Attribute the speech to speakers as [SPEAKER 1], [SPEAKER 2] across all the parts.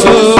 [SPEAKER 1] So.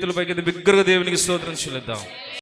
[SPEAKER 1] చేతుల పైకి బిగ్గరగా దేవునికి స్తోత్రం చెల్లిద్దాం.